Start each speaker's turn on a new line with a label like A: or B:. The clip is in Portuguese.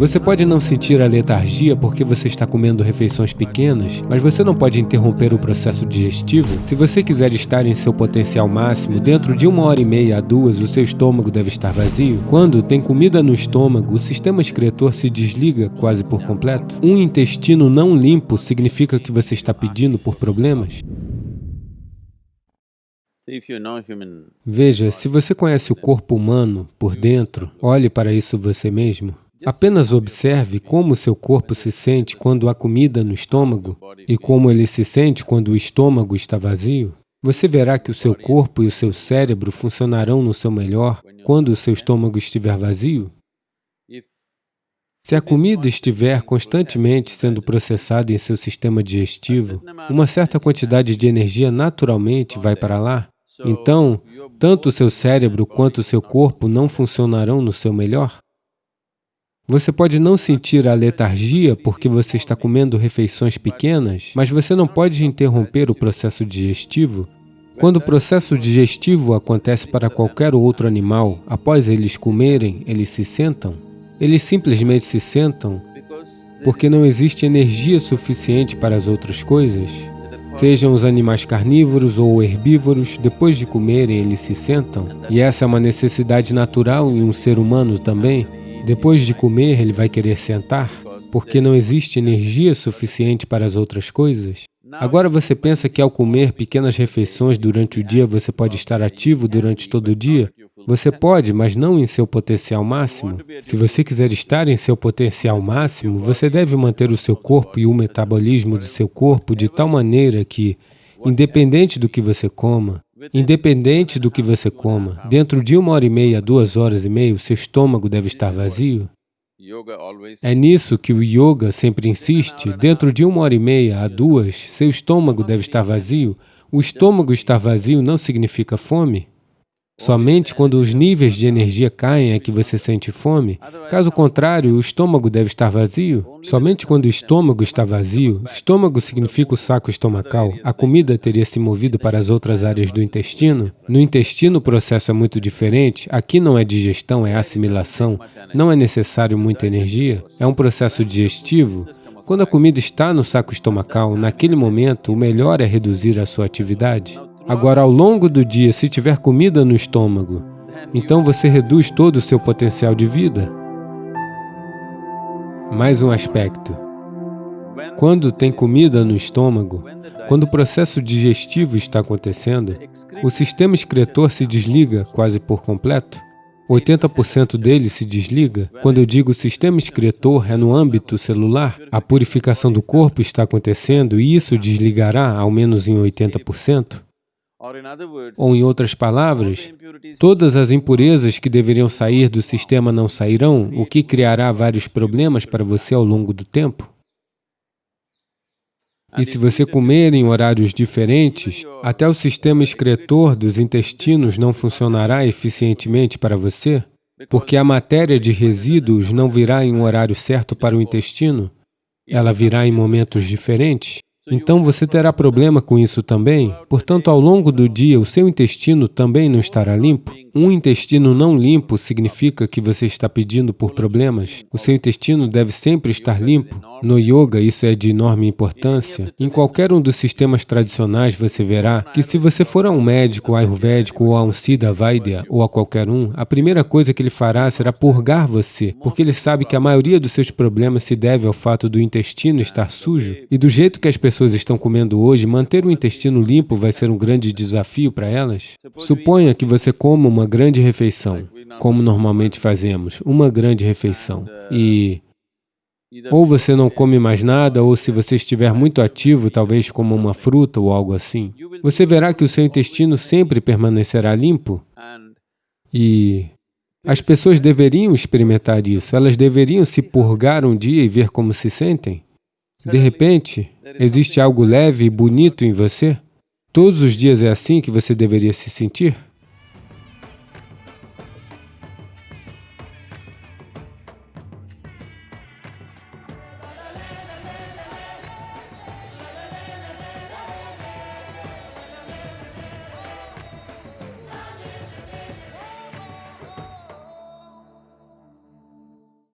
A: Você pode não sentir a letargia porque você está comendo refeições pequenas, mas você não pode interromper o processo digestivo. Se você quiser estar em seu potencial máximo, dentro de uma hora e meia a duas, o seu estômago deve estar vazio. Quando tem comida no estômago, o sistema excretor se desliga quase por completo. Um intestino não limpo significa que você está pedindo por problemas. Veja, se você conhece o corpo humano por dentro, olhe para isso você mesmo. Apenas observe como seu corpo se sente quando há comida no estômago e como ele se sente quando o estômago está vazio. Você verá que o seu corpo e o seu cérebro funcionarão no seu melhor quando o seu estômago estiver vazio. Se a comida estiver constantemente sendo processada em seu sistema digestivo, uma certa quantidade de energia naturalmente vai para lá. Então, tanto o seu cérebro quanto o seu corpo não funcionarão no seu melhor. Você pode não sentir a letargia porque você está comendo refeições pequenas, mas você não pode interromper o processo digestivo. Quando o processo digestivo acontece para qualquer outro animal, após eles comerem, eles se sentam. Eles simplesmente se sentam porque não existe energia suficiente para as outras coisas. Sejam os animais carnívoros ou herbívoros, depois de comerem, eles se sentam. E essa é uma necessidade natural em um ser humano também. Depois de comer, ele vai querer sentar, porque não existe energia suficiente para as outras coisas. Agora você pensa que ao comer pequenas refeições durante o dia, você pode estar ativo durante todo o dia? Você pode, mas não em seu potencial máximo. Se você quiser estar em seu potencial máximo, você deve manter o seu corpo e o metabolismo do seu corpo de tal maneira que, independente do que você coma, Independente do que você coma, dentro de uma hora e meia, duas horas e meia, o seu estômago deve estar vazio. É nisso que o yoga sempre insiste, dentro de uma hora e meia a duas, seu estômago deve estar vazio. O estômago estar vazio não significa fome. Somente quando os níveis de energia caem é que você sente fome. Caso contrário, o estômago deve estar vazio. Somente quando o estômago está vazio, estômago significa o saco estomacal, a comida teria se movido para as outras áreas do intestino. No intestino o processo é muito diferente, aqui não é digestão, é assimilação, não é necessário muita energia, é um processo digestivo. Quando a comida está no saco estomacal, naquele momento, o melhor é reduzir a sua atividade. Agora, ao longo do dia, se tiver comida no estômago, então você reduz todo o seu potencial de vida. Mais um aspecto. Quando tem comida no estômago, quando o processo digestivo está acontecendo, o sistema excretor se desliga quase por completo. 80% dele se desliga. Quando eu digo sistema excretor, é no âmbito celular. A purificação do corpo está acontecendo e isso desligará ao menos em 80%. Ou, em outras palavras, todas as impurezas que deveriam sair do sistema não sairão, o que criará vários problemas para você ao longo do tempo. E se você comer em horários diferentes, até o sistema excretor dos intestinos não funcionará eficientemente para você, porque a matéria de resíduos não virá em um horário certo para o intestino, ela virá em momentos diferentes. Então você terá problema com isso também. Portanto, ao longo do dia, o seu intestino também não estará limpo. Um intestino não limpo significa que você está pedindo por problemas. O seu intestino deve sempre estar limpo. No yoga, isso é de enorme importância. Em qualquer um dos sistemas tradicionais, você verá que se você for a um médico ayurvédico ou a um Siddha Vaidya ou a qualquer um, a primeira coisa que ele fará será purgar você, porque ele sabe que a maioria dos seus problemas se deve ao fato do intestino estar sujo. E do jeito que as pessoas estão comendo hoje, manter o intestino limpo vai ser um grande desafio para elas. Suponha que você coma uma grande refeição, como normalmente fazemos, uma grande refeição, e ou você não come mais nada, ou se você estiver muito ativo, talvez coma uma fruta ou algo assim. Você verá que o seu intestino sempre permanecerá limpo. E as pessoas deveriam experimentar isso, elas deveriam se purgar um dia e ver como se sentem. De repente, existe algo leve e bonito em você? Todos os dias é assim que você deveria se sentir?